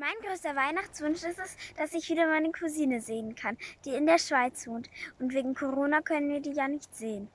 Mein größter Weihnachtswunsch ist es, dass ich wieder meine Cousine sehen kann, die in der Schweiz wohnt. Und wegen Corona können wir die ja nicht sehen.